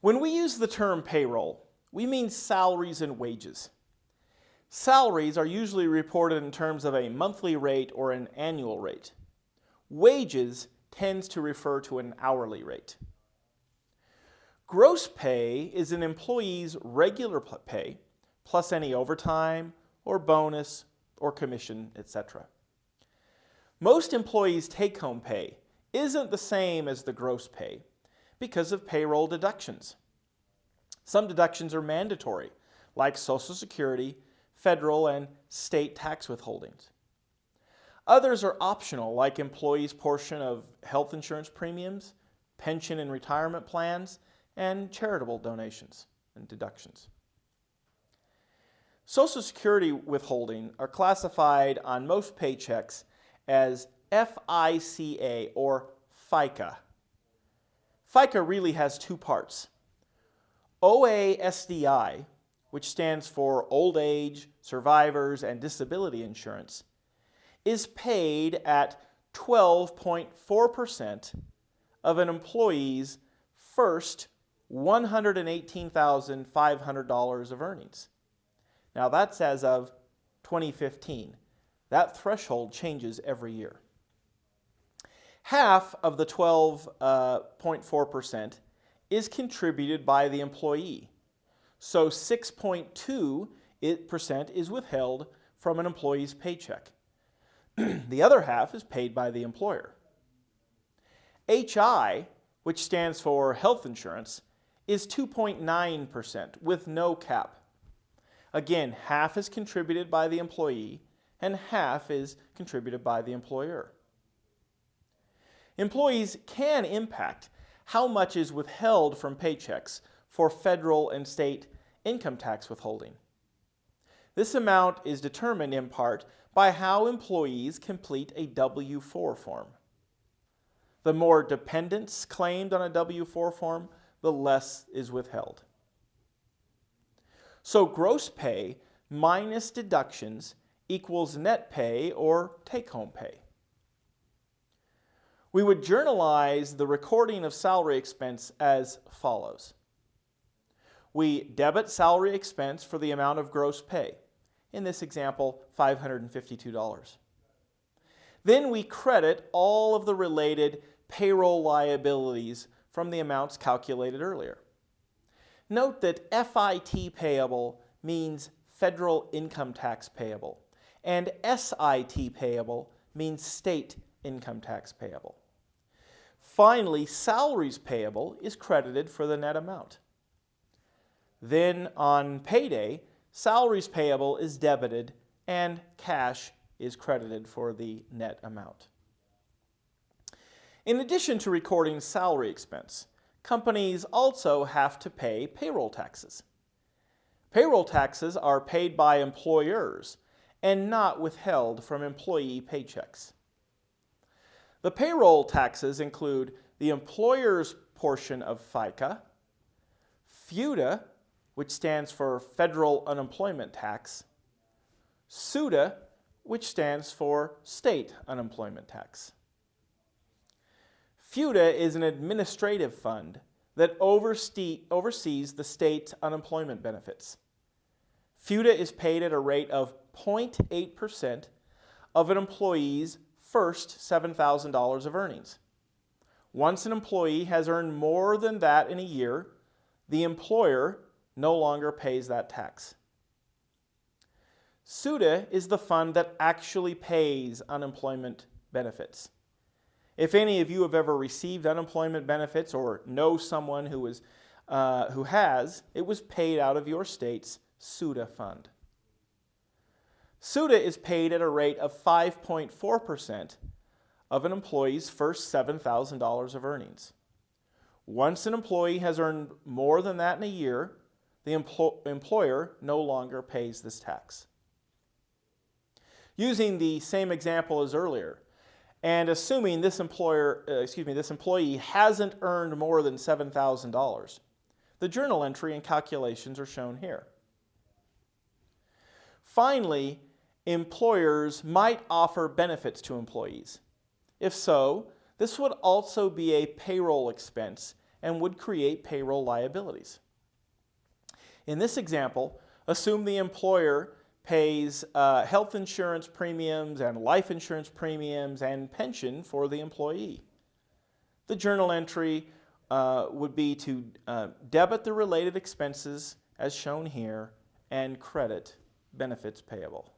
When we use the term payroll, we mean salaries and wages. Salaries are usually reported in terms of a monthly rate or an annual rate. Wages tends to refer to an hourly rate. Gross pay is an employee's regular pay plus any overtime or bonus or commission, etc. Most employees' take-home pay isn't the same as the gross pay because of payroll deductions. Some deductions are mandatory, like Social Security, federal and state tax withholdings. Others are optional, like employees' portion of health insurance premiums, pension and retirement plans, and charitable donations and deductions. Social Security withholding are classified on most paychecks as FICA or FICA. FICA really has two parts. OASDI, which stands for Old Age, Survivors, and Disability Insurance, is paid at 12.4% of an employee's first $118,500 of earnings. Now that's as of 2015. That threshold changes every year. Half of the 12.4% uh, is contributed by the employee. So 6.2% is withheld from an employee's paycheck. the other half is paid by the employer. HI, which stands for health insurance, is 2.9% with no cap. Again, half is contributed by the employee and half is contributed by the employer. Employees can impact how much is withheld from paychecks for federal and state income tax withholding. This amount is determined in part by how employees complete a W-4 form. The more dependents claimed on a W-4 form, the less is withheld. So gross pay minus deductions equals net pay or take-home pay. We would journalize the recording of salary expense as follows. We debit salary expense for the amount of gross pay. In this example, $552. Then we credit all of the related payroll liabilities from the amounts calculated earlier. Note that FIT payable means federal income tax payable, and SIT payable means state income tax payable. Finally, salaries payable is credited for the net amount. Then on payday, salaries payable is debited and cash is credited for the net amount. In addition to recording salary expense, companies also have to pay payroll taxes. Payroll taxes are paid by employers and not withheld from employee paychecks. The payroll taxes include the employer's portion of FICA, FUTA, which stands for Federal Unemployment Tax, SUTA, which stands for State Unemployment Tax. FUTA is an administrative fund that oversees the state unemployment benefits. FUTA is paid at a rate of 0.8% of an employee's first $7,000 of earnings. Once an employee has earned more than that in a year, the employer no longer pays that tax. SUTA is the fund that actually pays unemployment benefits. If any of you have ever received unemployment benefits or know someone who, is, uh, who has, it was paid out of your state's SUTA fund. SUTA is paid at a rate of 5.4% of an employee's first $7,000 of earnings. Once an employee has earned more than that in a year, the empl employer no longer pays this tax. Using the same example as earlier, and assuming this employer, uh, excuse me, this employee hasn't earned more than $7,000, the journal entry and calculations are shown here. Finally, employers might offer benefits to employees. If so, this would also be a payroll expense and would create payroll liabilities. In this example, assume the employer pays uh, health insurance premiums and life insurance premiums and pension for the employee. The journal entry uh, would be to uh, debit the related expenses as shown here and credit benefits payable.